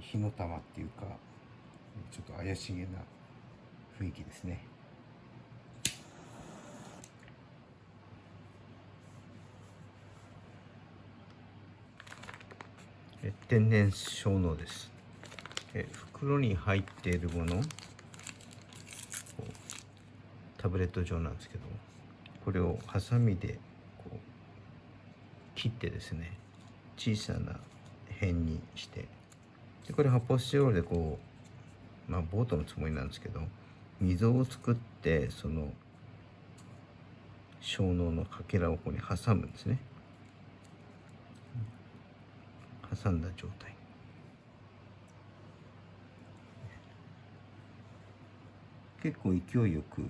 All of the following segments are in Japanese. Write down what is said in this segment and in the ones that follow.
火の玉っていうかちょっと怪しげな雰囲気ですね。え天然小脳です。え袋に入っているものタブレット状なんですけどこれをハサミでこう切ってですね小さな辺にしてでこれ発泡スチロールでこうまあボートのつもりなんですけど溝を作ってその小脳のかけらをここに挟むんですね。挟んだ状態。結構勢いよく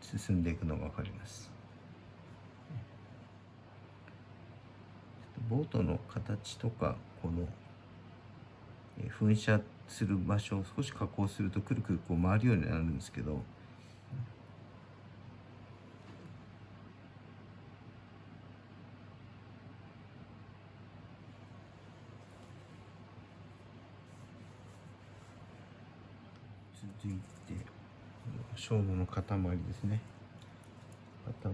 進んでいくのが分かります。ボートの形とかこの噴射する場所を少し加工するとくるくるこう回るようになるんですけど続いて小脳の塊ですね。塊を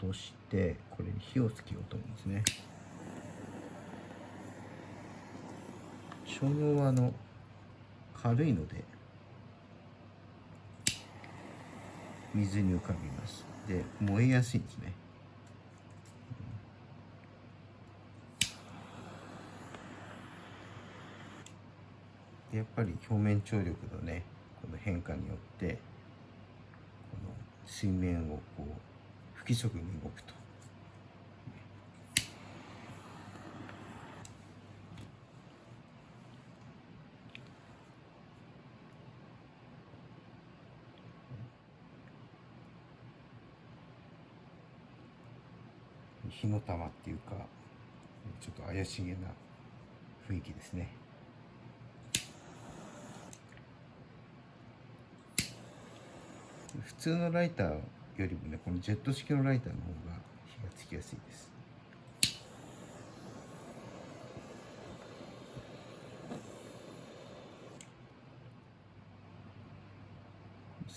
落としてこれに火をつけようと思うんですね。小脳はあの軽いので水に浮かびますで燃えやすいんですねやっぱり表面張力のねこの変化によってこの水面をこう不規則に動くと。火の玉っていうかちょっと怪しげな雰囲気ですね。普通のライターよりもねこのジェット式のライターの方が火がつきやすいです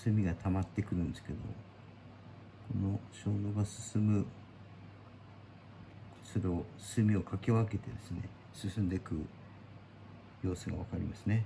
炭が溜まってくるんですけどこの小脳が進むそれを炭をかき分けてですね進んでいく様子が分かりますね。